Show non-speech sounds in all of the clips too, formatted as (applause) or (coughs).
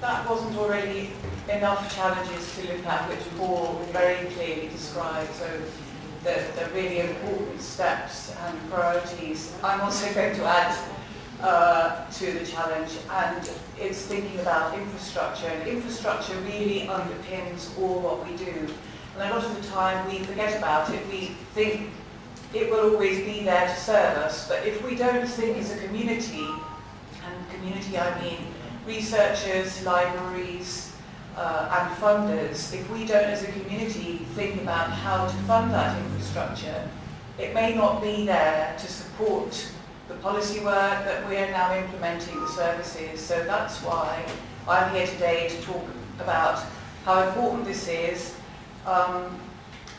that wasn't already enough challenges to look at, which Paul very clearly described. So the, the really important steps and priorities. I'm also going to add uh, to the challenge, and it's thinking about infrastructure. And infrastructure really underpins all what we do. And a lot of the time we forget about it. We think it will always be there to serve us, but if we don't think as a community, and community I mean researchers, libraries, uh, and funders, if we don't as a community think about how to fund that infrastructure, it may not be there to support the policy work that we are now implementing the services. So that's why I'm here today to talk about how important this is, um,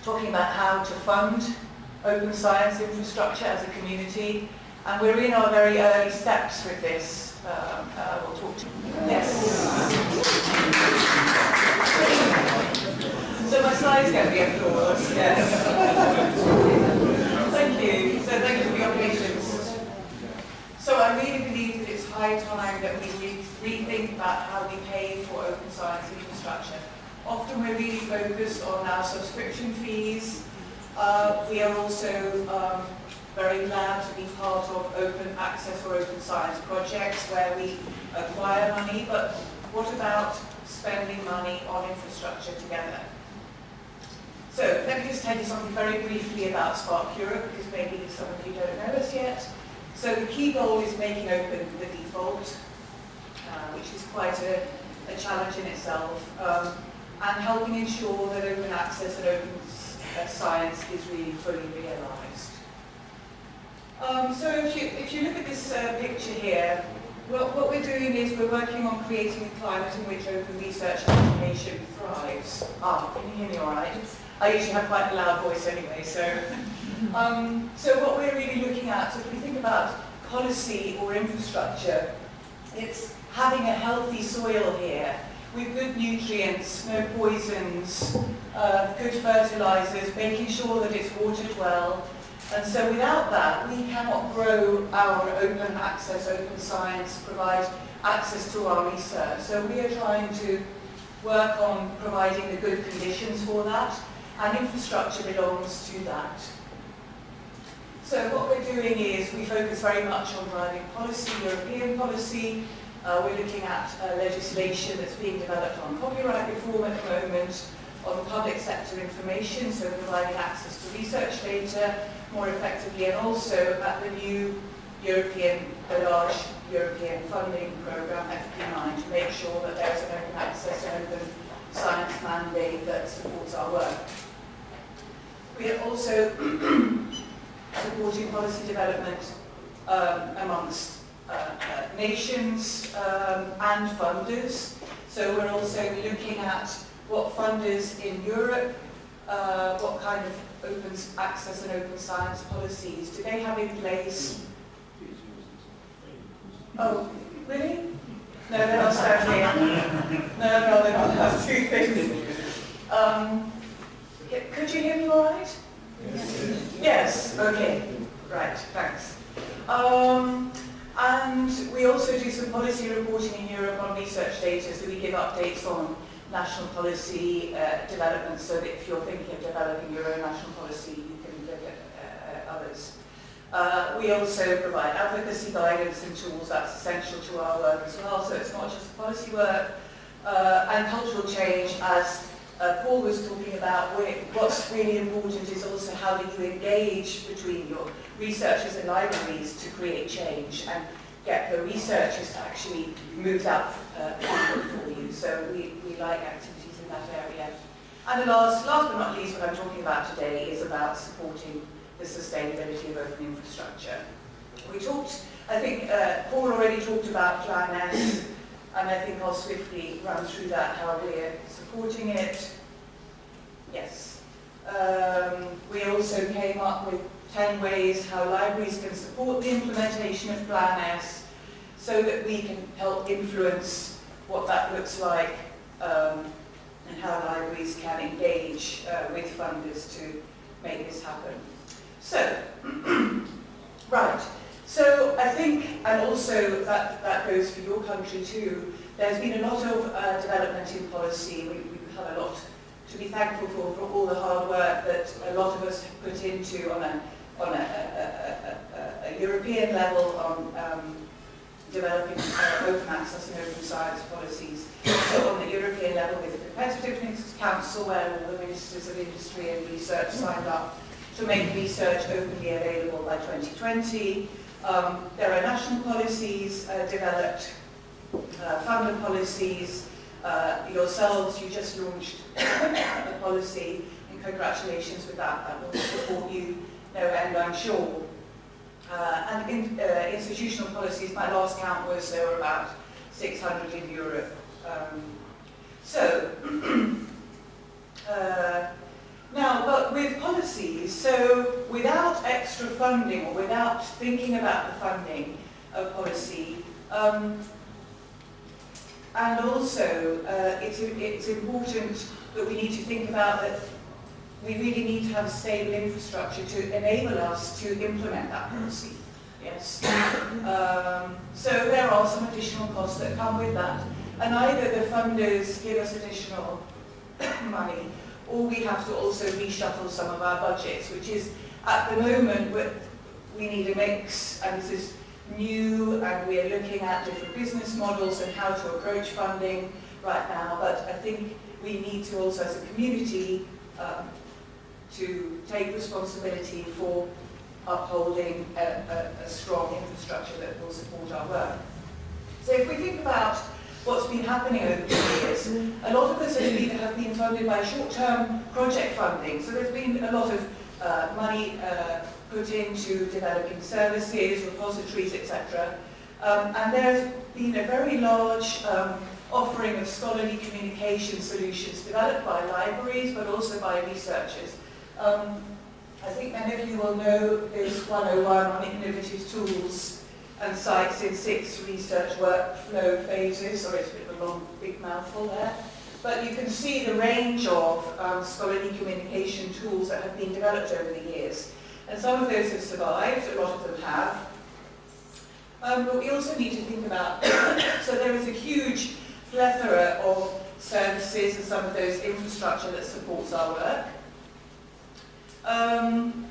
talking about how to fund open science infrastructure as a community, and we're in our very early steps with this. Um, uh, we'll talk to you. Yes. so my slides going get the applause. Yes. thank you. So thank you for your patience. So I really believe that it's high time that we rethink about how we pay for open science infrastructure. Often we're really focused on our subscription fees. Uh, we are also um, very glad to be part of open access or open science projects where we acquire money, but what about spending money on infrastructure together? So let me just tell you something very briefly about SPARC Europe, because maybe some of you don't know us yet. So the key goal is making open the default, uh, which is quite a, a challenge in itself, um, and helping ensure that open access and open uh, science is really fully realised. Um, so if you, if you look at this uh, picture here, well, what we're doing is we're working on creating a climate in which open research and education thrives. Ah, can you hear me all right? I usually have quite a loud voice anyway, so... (laughs) Um, so what we're really looking at, so if we think about policy or infrastructure, it's having a healthy soil here with good nutrients, no poisons, uh, good fertilizers, making sure that it's watered well, and so without that, we cannot grow our open access, open science, provide access to our research. So we are trying to work on providing the good conditions for that, and infrastructure belongs to that. So what we're doing is we focus very much on driving policy, European policy. Uh, we're looking at uh, legislation that's being developed on copyright reform at the moment, on public sector information, so providing access to research data, more effectively and also at the new European, the large European funding programme FP9 to make sure that there's an open access and open science mandate that supports our work. We are also (clears throat) supporting policy development um, amongst uh, uh, nations um, and funders. So we're also looking at what funders in Europe, uh, what kind of open access and open science policies do they have in place? Oh, really? No, they're not here. No, no, they're not. Two things. Um, could you hear me all right? Yes. Yes, okay. Right, thanks. Um, and we also do some policy reporting in Europe on research data, so we give updates on national policy uh, development so that if you're thinking of developing your own national policy, you can look at uh, others. Uh, we also provide advocacy guidance and tools that's essential to our work as well, so it's not just policy work. Uh, and cultural change, as uh, Paul was talking about, what's really important is also how do you engage between your researchers and libraries to create change and get the researchers to actually move that uh, for you. So we, we like activities in that area. And the last, last but not least, what I'm talking about today is about supporting the sustainability of open infrastructure. We talked, I think uh, Paul already talked about Plan S, and I think I'll swiftly run through that, how we're supporting it. Yes. Um, we also came up with 10 ways how libraries can support the implementation of Plan S so that we can help influence what that looks like um, and how libraries can engage uh, with funders to make this happen. So, (clears throat) right, So I think, and also that, that goes for your country too, there's been a lot of uh, development in policy. We, we've a lot to be thankful for, for all the hard work that a lot of us put into on a, on a, a, a, a European level on um, developing uh, open access and open science policies. So on the European level with the Competitiveness Council where all the ministers of industry and research signed up to make research openly available by 2020. Um, there are national policies uh, developed, uh, policies, uh, yourselves, you just launched (coughs) a policy, and congratulations with that, that will support you no end, I'm sure. Uh, and in, uh, institutional policies, my last count was there were about 600 in Europe. Um, so, (clears throat) uh, now, but with policies, so without extra funding or without thinking about the funding of policy, um, and also uh, it's, it's important that we need to think about that we really need to have stable infrastructure to enable us to implement that policy. Yes. Um, so there are some additional costs that come with that. And either the funders give us additional (coughs) money or we have to also reshuffle some of our budgets, which is at the moment we need a mix and this is new and we are looking at different business models and how to approach funding right now. But I think we need to also as a community um, to take responsibility for upholding a, a, a strong infrastructure that will support our work. So if we think about what's been happening over the years. A lot of this has been, have been funded by short-term project funding. So there's been a lot of uh, money uh, put into developing services, repositories, etc. Um, and there's been a very large um, offering of scholarly communication solutions developed by libraries, but also by researchers. Um, I think many of you will know this 101 on innovative tools and sites in six research workflow phases, or it's a bit of a long, big mouthful there. But you can see the range of um, scholarly communication tools that have been developed over the years. And some of those have survived, a lot of them have. Um, but we also need to think about, (coughs) so there is a huge plethora of services and some of those infrastructure that supports our work. Um,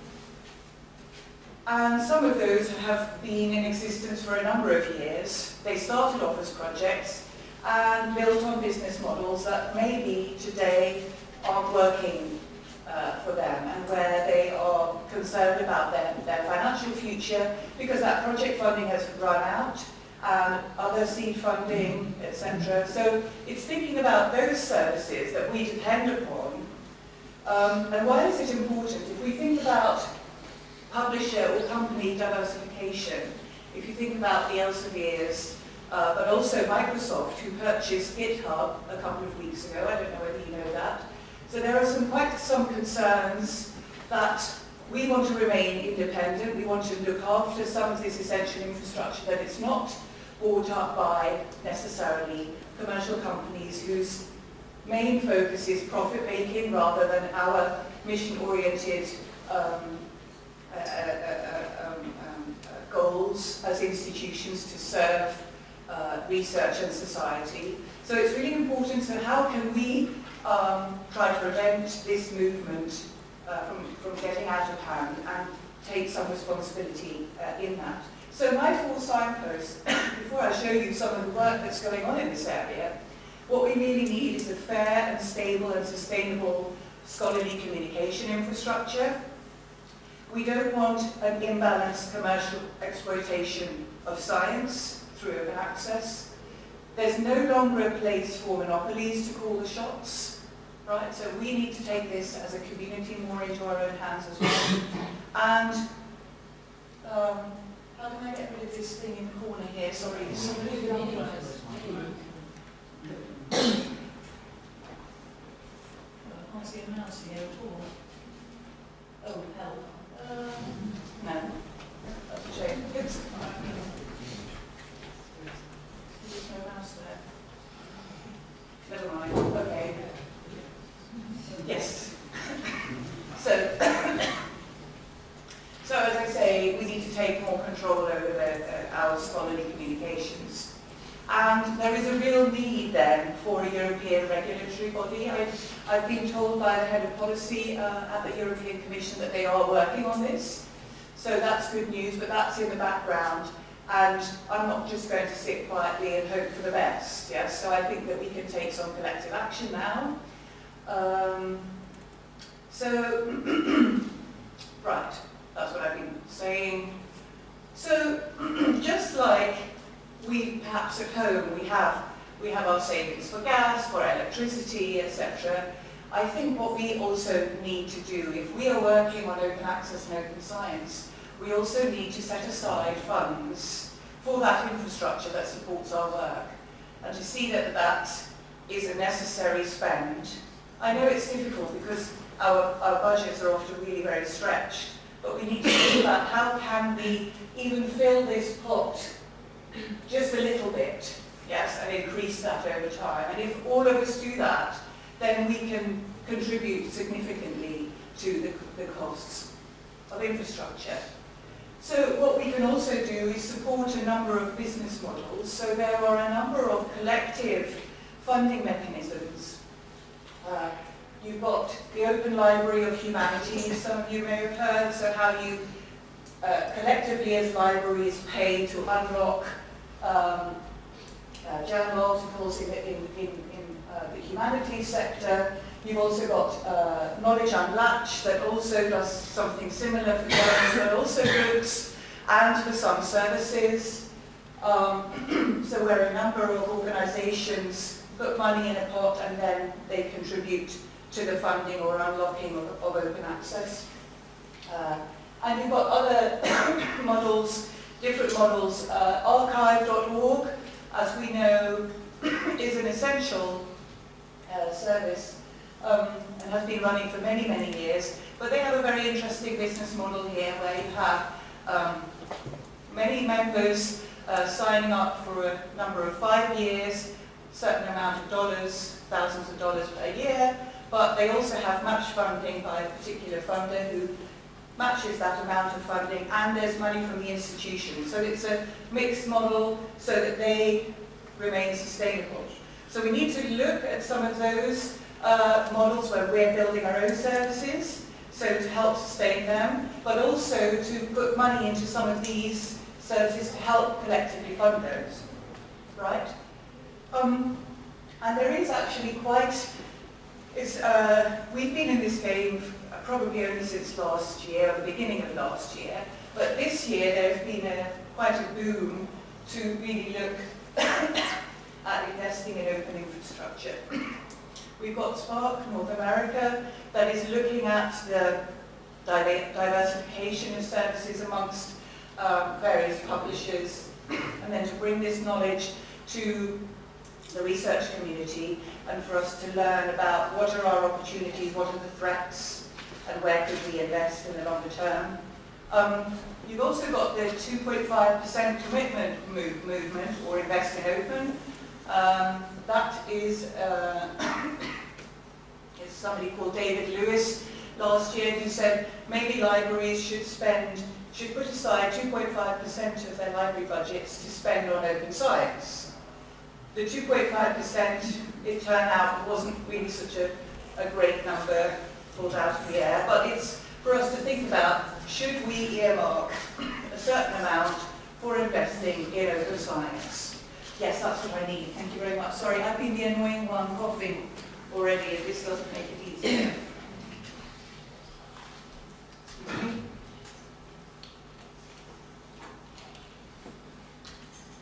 and some of those have been in existence for a number of years. They started off as projects and built on business models that maybe today aren't working uh, for them and where they are concerned about their, their financial future because that project funding has run out and other seed funding, etc. So it's thinking about those services that we depend upon. Um, and why is it important? If we think about publisher or company diversification, if you think about the Elseviers, uh, but also Microsoft, who purchased GitHub a couple of weeks ago, I don't know whether you know that. So there are some quite some concerns that we want to remain independent, we want to look after some of this essential infrastructure that it's not bought up by necessarily commercial companies whose main focus is profit making rather than our mission-oriented um, uh, uh, uh, um, um, goals as institutions to serve research and society. So it's really important, so how can we um, try to prevent this movement uh, from, from getting out of hand and take some responsibility uh, in that. So my four signposts, (coughs) before I show you some of the work that's going on in this area, what we really need is a fair and stable and sustainable scholarly communication infrastructure we don't want an imbalanced commercial exploitation of science through open access. There's no longer a place for monopolies to call the shots, right? So we need to take this as a community more into our own hands as well. and um, how can I get rid of this thing in the corner here? Sorry, somebody I can't see a mouse here at all. Oh, help. Um, no. That's a shame. There's no mouse there. Never mind. Okay. Yes. So, (coughs) so as I say, we need to take more control over uh, need then for a European regulatory body. I've, I've been told by the head of policy uh, at the European Commission that they are working on this. So that's good news, but that's in the background. And I'm not just going to sit quietly and hope for the best. Yes, so I think that we can take some collective action now. Um, so, (clears throat) right, that's what I've been saying. So, (clears throat) just like we perhaps at home, we have, we have our savings for gas, for electricity, etc. I think what we also need to do, if we are working on open access and open science, we also need to set aside funds for that infrastructure that supports our work and to see that that is a necessary spend. I know it's difficult because our, our budgets are often really very stretched, but we need to think about how can we even fill this pot just a little bit, yes, and increase that over time. And if all of us do that, then we can contribute significantly to the, the costs of infrastructure. So what we can also do is support a number of business models. So there are a number of collective funding mechanisms. Uh, you've got the Open Library of Humanities, some of you may have heard, so how you uh, collectively as libraries pay to unlock um, uh, journal articles in, in, in, in uh, the humanities sector. You've also got uh, Knowledge Unlatched that also does something similar for journals, but also books, and for some services. Um, (clears throat) so where a number of organisations put money in a pot and then they contribute to the funding or unlocking of, of open access. Uh, and you've got other (coughs) models, different models. Uh, arXiv.org, as we know, (coughs) is an essential uh, service um, and has been running for many, many years. But they have a very interesting business model here where you have um, many members uh, signing up for a number of five years, certain amount of dollars, thousands of dollars per year, but they also have match funding by a particular funder who matches that amount of funding and there's money from the institution. So it's a mixed model so that they remain sustainable. So we need to look at some of those uh, models where we're building our own services, so to help sustain them, but also to put money into some of these services to help collectively fund those, right? Um, and there is actually quite, uh, we've been in this game probably only since last year, or the beginning of last year, but this year there's been a, quite a boom to really look (coughs) at investing in open infrastructure. (coughs) We've got SPARC North America that is looking at the diversification of services amongst um, various publishers (coughs) and then to bring this knowledge to the research community and for us to learn about what are our opportunities, what are the threats and where could we invest in the longer term. Um, you've also got the 2.5% commitment move, movement or invest in open um, that is, uh, (coughs) somebody called David Lewis last year who said maybe libraries should spend, should put aside 2.5% of their library budgets to spend on open science. The 2.5%, it turned out, wasn't really such a, a great number pulled out of the air, but it's for us to think about, should we earmark a certain amount for investing in open science? Yes, that's what I need. Thank you very much. Sorry, I've been the annoying one coughing already, this doesn't make it easier.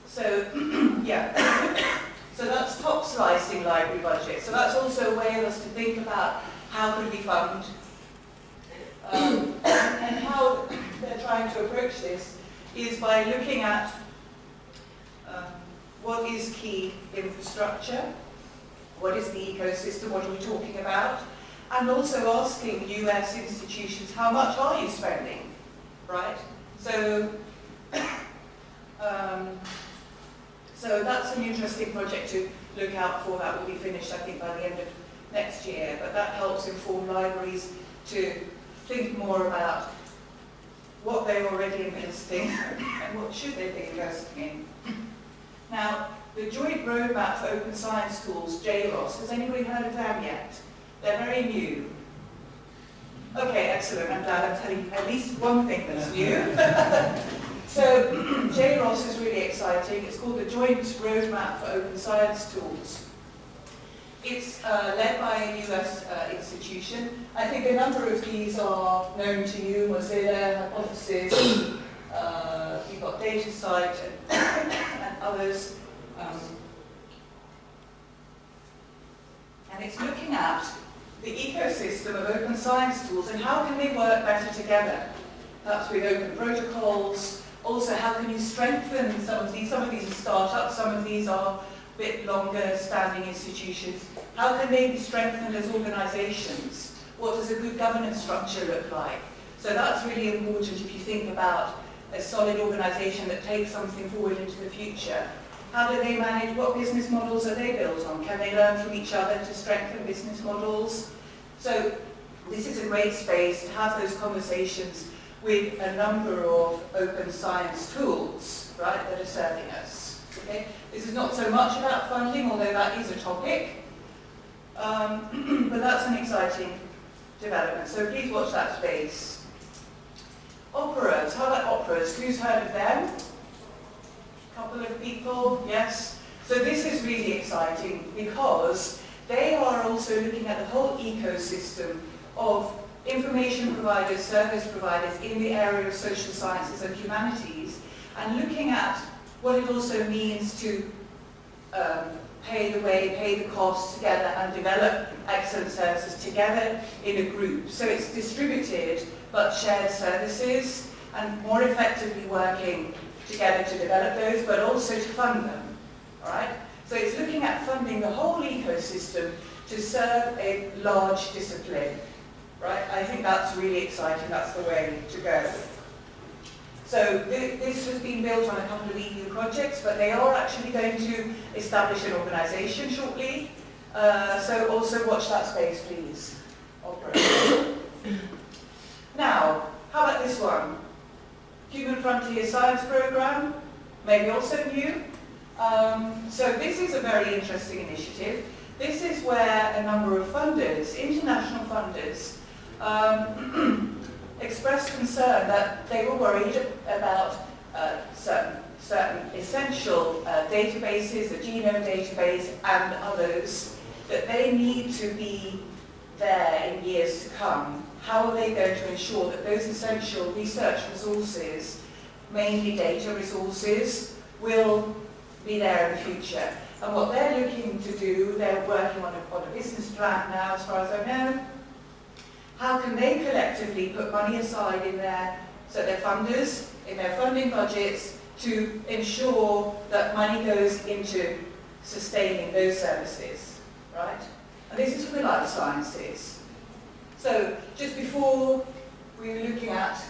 So, yeah. so that's top slicing library budget. So that's also a way of us to think about how could we fund um, and how they're trying to approach this is by looking at um, what is key infrastructure, what is the ecosystem, what are we talking about, and also asking US institutions, how much are you spending, right? So, (coughs) um, so that's an interesting project to look out for. That will be finished, I think, by the end of next year. But that helps inform libraries to think more about what they're already investing and what should they be investing in. Now, the Joint Roadmap for Open Science Tools, JROS. Has anybody heard of them yet? They're very new. Okay, excellent. I'm glad I'm telling you at least one thing that's (laughs) new. (laughs) so (clears throat) JROS is really exciting. It's called the Joint Roadmap for Open Science Tools. It's uh, led by a US uh, institution. I think a number of these are known to you, Mozilla, Hypothesis, (coughs) uh, you've got DataCite and, (coughs) and others. Um, and it's looking at the ecosystem of open science tools and how can they work better together. Perhaps with open protocols. Also, how can you strengthen some of these? Some of these are startups, some of these are bit longer standing institutions. How can they be strengthened as organizations? What does a good governance structure look like? So that's really important if you think about a solid organization that takes something forward into the future. How do they manage, what business models are they built on? Can they learn from each other to strengthen business models? So this is a great space to have those conversations with a number of open science tools, right, that are serving us. Okay? This is not so much about funding, although that is a topic, um, (clears throat) but that's an exciting development. So please watch that space. Operas, how about operas? Who's heard of them? A couple of people, yes. So this is really exciting because they are also looking at the whole ecosystem of information providers, service providers in the area of social sciences and humanities and looking at what it also means to um, pay the way, pay the costs together and develop excellent services together in a group. So it's distributed but shared services and more effectively working together to develop those, but also to fund them. Right? So it's looking at funding the whole ecosystem to serve a large discipline. Right? I think that's really exciting. That's the way to go. So th this has been built on a couple of EU projects, but they are actually going to establish an organisation shortly. Uh, so also watch that space, please. (coughs) now, how about this one? Human Frontier Science Programme, maybe also new. Um, so this is a very interesting initiative. This is where a number of funders, international funders, um, (clears throat) expressed concern that they were worried about uh, certain, certain essential uh, databases, the genome database and others, that they need to be there in years to come how are they going to ensure that those essential research resources, mainly data resources, will be there in the future. And what they're looking to do, they're working on a, on a business plan now, as far as I know. How can they collectively put money aside in their, so their funders, in their funding budgets, to ensure that money goes into sustaining those services, right? And this is for the life sciences. So just before we were looking at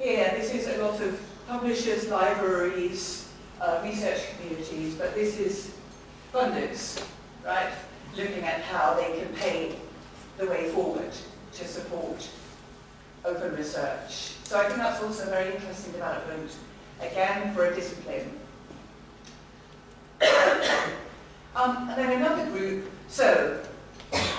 here, this is a lot of publishers, libraries, uh, research communities, but this is funders, right? Looking at how they can pay the way forward to support open research. So I think that's also a very interesting development, again, for a discipline. (coughs) um, and then another group, so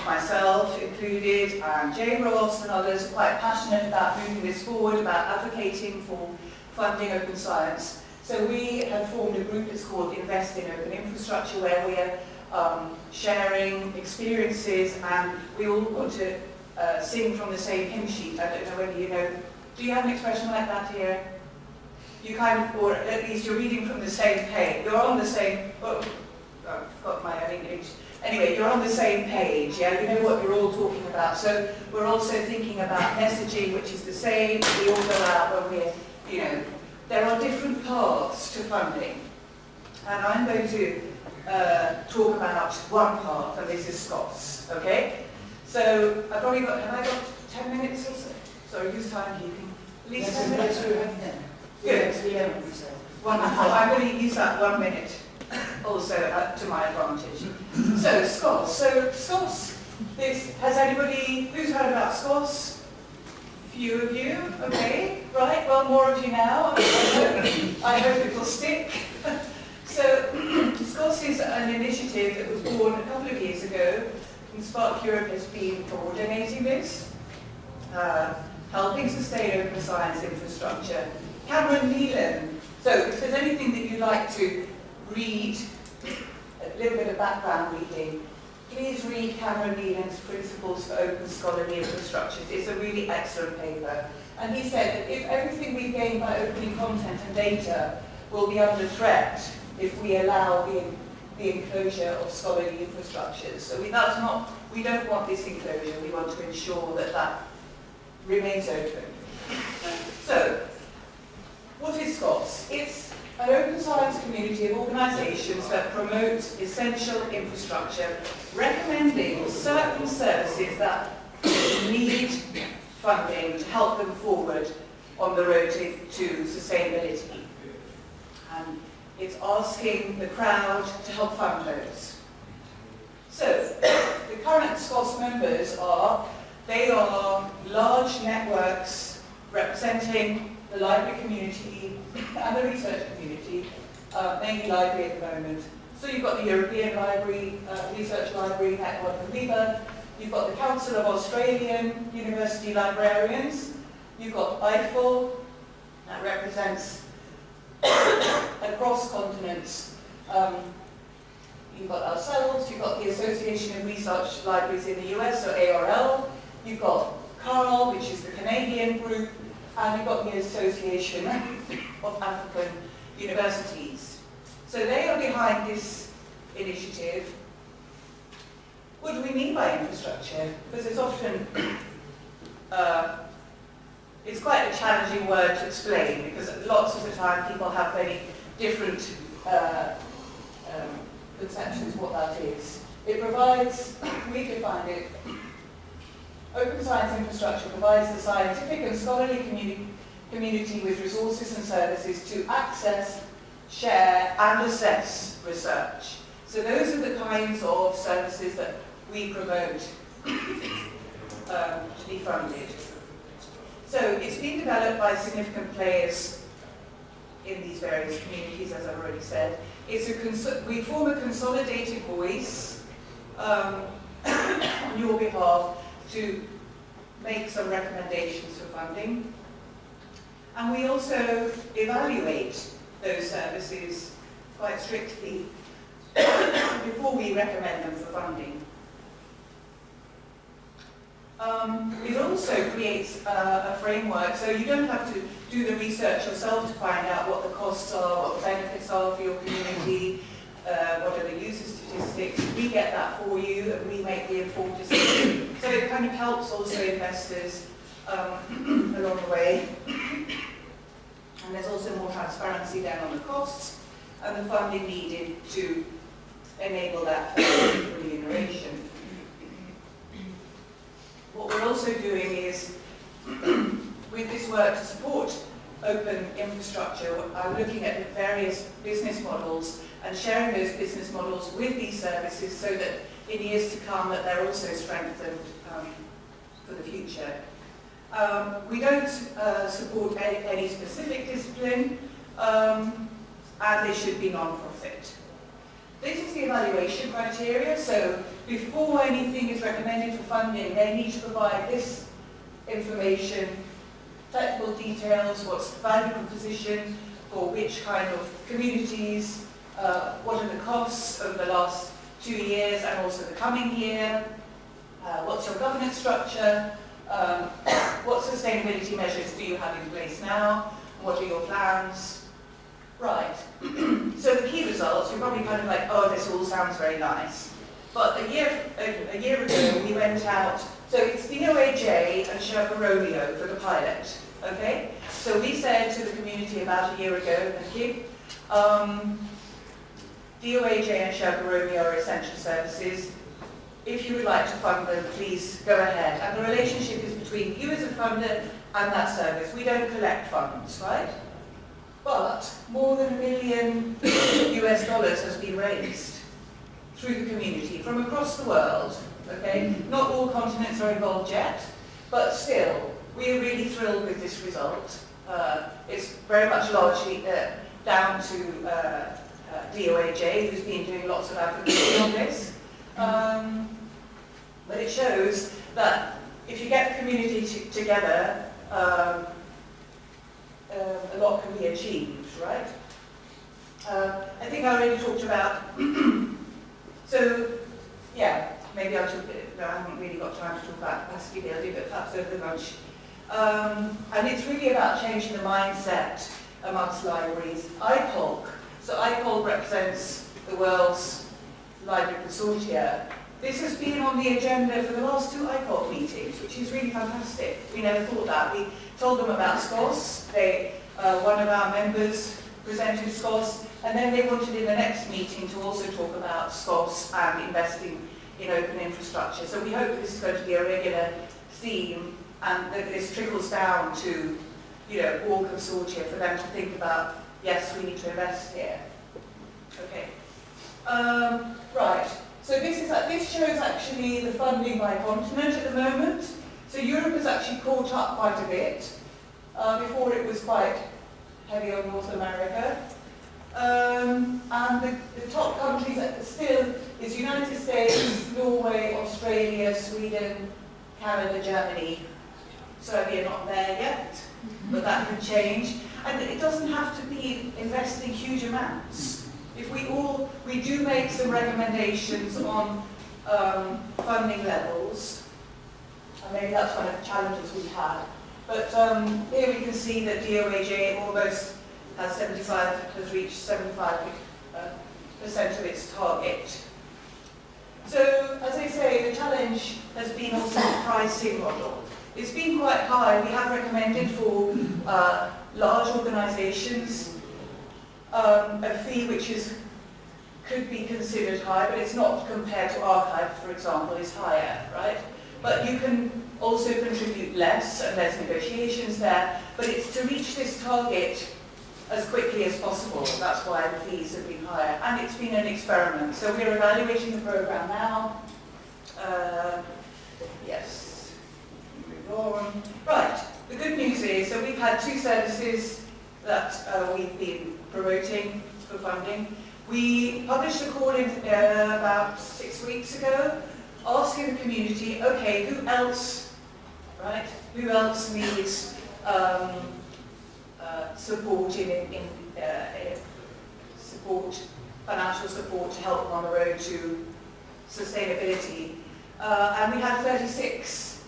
myself included, and Jay Ross and others quite passionate about moving this forward, about advocating for funding open science. So we have formed a group that's called Invest in Open Infrastructure where we are um, sharing experiences and we all want to uh, sing from the same hymn sheet. I don't know whether you know, do you have an expression like that here? You kind of, or at least you're reading from the same page. You're on the same, oh, I've got my own English. Anyway, you're on the same page, yeah? You know what you're all talking about. So we're also thinking about messaging, which is the same. We all go out when we're, you know, there are different paths to funding. And I'm going to uh, talk about one path, and this is SCOSS, okay? So I've only got, have I got 10 minutes or so? Sorry, who's timekeeping? At least 10 minutes? Good. Wonderful. I'm going to use that one minute also uh, to my advantage. So, SCOSS. So, this, has anybody, who's heard about SCOSS? Few of you, okay, right, well, more of you now. I hope, I hope it will stick. (laughs) so, (clears throat) SCOSS is an initiative that was born a couple of years ago, SPARC Europe has been coordinating this, uh, helping sustain open science infrastructure. Cameron Neylon, so if there's anything that you'd like to read, a little bit of background reading, please read Cameron Neylon's Principles for Open Scholarly Infrastructures. It's a really excellent paper. And he said that if everything we gain by opening content and data will be under threat if we allow the, the enclosure of scholarly infrastructures. So we, that's not, we don't want this enclosure, we want to ensure that that remains open. So, what is SCOSS? It's an open science community of organisations that promote essential infrastructure, recommending certain services that need funding to help them forward on the road to, to sustainability. And it's asking the crowd to help fund those. So, (coughs) the current SCOSS members are, they are large networks representing the library community (coughs) and the research community, uh, mainly library at the moment. So you've got the European Library, uh, Research Library, Network of you've got the Council of Australian University Librarians, you've got IFL, that represents across continents. Um, you've got ourselves, you've got the Association of Research Libraries in the US, or ARL, you've got CARL, which is the Canadian group, and you've got the Association (laughs) of African Universities. So they are behind this initiative. What do we mean by infrastructure? Because it's often, uh, it's quite a challenging word to explain because lots of the time people have very different uh, um, conceptions of what that is. It provides, (coughs) we define it, open science infrastructure provides the scientific and scholarly communi community with resources and services to access, share and assess research. So those are the kinds of services that we promote (coughs) um, to be funded. So it's been developed by significant players in these various communities, as I've already said. It's a we form a consolidated voice um, (coughs) on your behalf to make some recommendations for funding. And we also evaluate those services quite strictly (coughs) before we recommend them for funding. Um, it also creates a framework, so you don't have to do the research yourself to find out what the costs are, what the benefits are for your community, uh, what are the user statistics. We get that for you and we make the informed decision. So it kind of helps also investors um, (clears throat) along the way. And there's also more transparency then on the costs and the funding needed to enable that remuneration. What we're also doing is, (clears throat) with this work to support open infrastructure, I'm looking at the various business models and sharing those business models with these services so that in years to come that they're also strengthened um, for the future. Um, we don't uh, support any, any, specific discipline um, and they should be non-profit. This is the evaluation criteria, so before anything is recommended for funding, they need to provide this information, technical details, what's the value proposition for which kind of communities, uh, what are the costs over the last two years and also the coming year, uh, what's your governance structure, um, (coughs) what sustainability measures do you have in place now, what are your plans, Right. (clears throat) so the key results, you're probably kind of like, oh, this all sounds very nice. But a year, a, year ago, we went out, so it's DOAJ and Sherpa Romeo for the pilot, okay? So we said to the community about a year ago, thank you, um, DOAJ and Sherpa Romeo are essential services. If you would like to fund them, please go ahead. And the relationship is between you as a funder and that service. We don't collect funds, right? But more than a million (coughs) US dollars has been raised through the community from across the world. Okay, not all continents are involved yet, but still, we are really thrilled with this result. Uh, it's very much largely uh, down to uh, uh, DOAJ, who's been doing lots of advocacy on this. Um, but it shows that if you get the community together, um, uh, a lot can be achieved, right? Uh, I think I already talked about, (clears throat) so, yeah, maybe I took it, no, I haven't really got time to talk about capacity building, but perhaps over lunch. Um, and it's really about changing the mindset amongst libraries. ICOLC, so ICOLC represents the world's library consortia. This has been on the agenda for the last two ICOLC meetings, which is really fantastic. We never thought that. We told them about SCOSS. They, uh, one of our members presented SCOSS, and then they wanted in the next meeting to also talk about SCOSS and investing in open infrastructure. So we hope this is going to be a regular theme and that this trickles down to you know, all consortia for them to think about, yes, we need to invest here. Okay. Um, right. So this shows actually the funding by continent at the moment. So Europe has actually caught up quite a bit. Uh, before it was quite heavy on North America. Um, and the, the top countries that still is United States, Norway, Australia, Sweden, Canada, Germany. Serbia not there yet, but that can change. And it doesn't have to be investing huge amounts. If we all, we do make some recommendations on um, funding levels, and maybe that's one of the challenges we had. But um, here we can see that DOAJ almost has 75, has reached 75 uh, percent of its target. So, as I say, the challenge has been also the pricing model. It's been quite high. We have recommended for uh, large organisations um, a fee which is could be considered high, but it's not compared to arXiv, for example, is higher, right? But you can also contribute less, and there's negotiations there, but it's to reach this target as quickly as possible. That's why the fees have been higher. And it's been an experiment. So we're evaluating the program now. Uh, yes. Move on. Right. The good news is, that we've had two services that uh, we've been promoting for funding. We published a call in uh, about six weeks ago asking the community, okay, who else, right, who else needs um, uh, support in, in uh, support, financial support to help them on the road to sustainability. Uh, and we had 36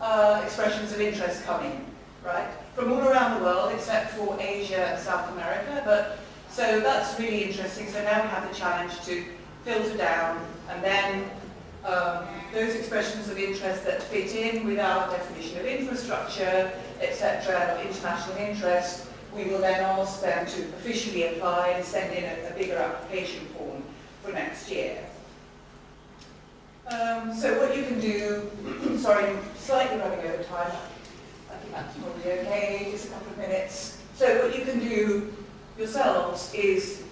uh, expressions of interest coming, right, from all around the world except for Asia and South America, but so that's really interesting. So now we have the challenge to filter down and then um, those expressions of interest that fit in with our definition of infrastructure, etc., of international interest, we will then ask them to officially apply and send in a, a bigger application form for next year. Um, so what you can do, (clears throat) sorry, slightly running over time, I think that's probably okay, just a couple of minutes. So what you can do yourselves is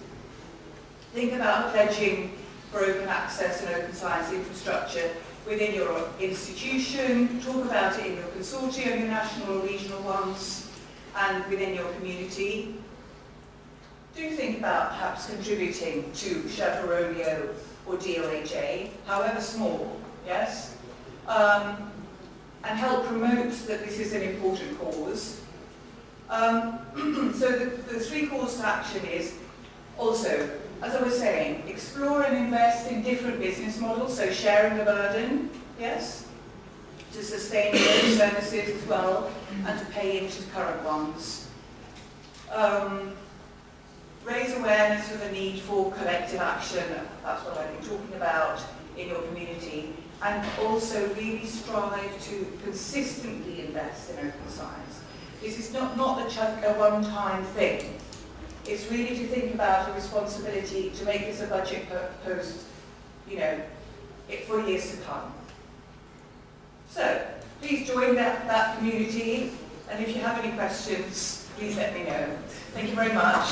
think about pledging for open access and open science infrastructure within your institution, talk about it in your consortium, your national or regional ones, and within your community. Do think about perhaps contributing to Sherpa or DOAJ, however small, yes? Um, and help promote that this is an important cause. Um, (clears throat) so the, the three calls to action is also as I was saying, explore and invest in different business models, so sharing the burden, yes, to sustain those services as well, and to pay into current ones. Um, raise awareness of the need for collective action, that's what I've been talking about in your community, and also really strive to consistently invest in open science. This is not, not a, one-time thing. It's really to think about a responsibility to make this a budget post, you know, for years to come. So, please join that, that community, and if you have any questions, please let me know. Thank you very much.